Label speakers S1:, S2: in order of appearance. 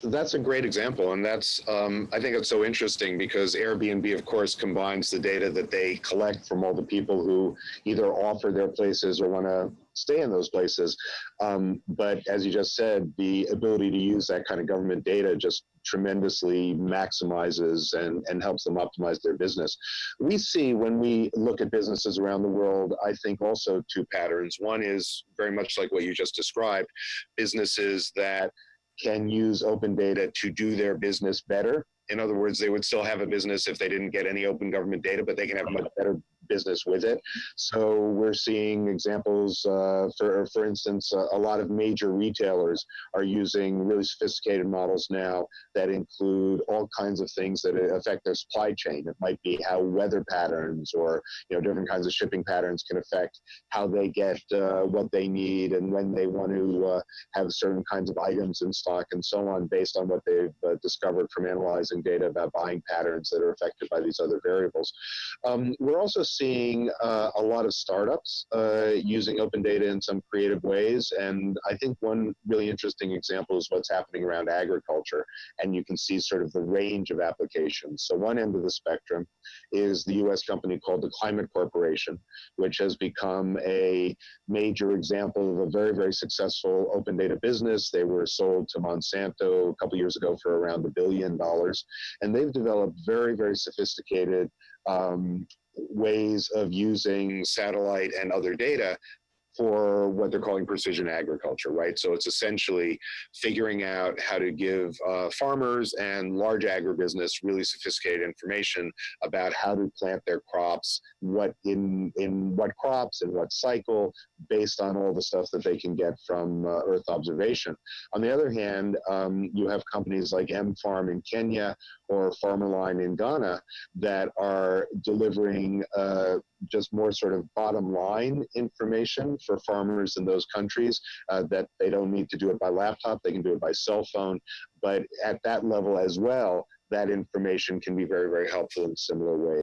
S1: That's a great example, and that's um, I think it's so interesting because Airbnb, of course, combines the data that they collect from all the people who either offer their places or want to stay in those places. Um, but as you just said, the ability to use that kind of government data just tremendously maximizes and, and helps them optimize their business. We see when we look at businesses around the world, I think also two patterns. One is very much like what you just described, businesses that can use open data to do their business better. In other words, they would still have a business if they didn't get any open government data, but they can have much better business with it. So we're seeing examples, uh, for, for instance, uh, a lot of major retailers are using really sophisticated models now that include all kinds of things that affect their supply chain. It might be how weather patterns or you know different kinds of shipping patterns can affect how they get uh, what they need and when they want to uh, have certain kinds of items in stock and so on based on what they've uh, discovered from analyzing data about buying patterns that are affected by these other variables. Um, we're also seeing uh, a lot of startups uh, using open data in some creative ways. And I think one really interesting example is what's happening around agriculture. And you can see sort of the range of applications. So one end of the spectrum is the US company called the Climate Corporation, which has become a major example of a very, very successful open data business. They were sold to Monsanto a couple years ago for around a billion dollars. And they've developed very, very sophisticated um, ways of using satellite and other data for what they're calling precision agriculture, right? So it's essentially figuring out how to give uh, farmers and large agribusiness really sophisticated information about how to plant their crops, what in in what crops and what cycle, based on all the stuff that they can get from uh, Earth observation. On the other hand, um, you have companies like M Farm in Kenya or Farmerline in Ghana that are delivering uh, just more sort of bottom line information for farmers in those countries uh, that they don't need to do it by laptop, they can do it by cell phone. But at that level as well, that information can be very, very helpful in similar ways.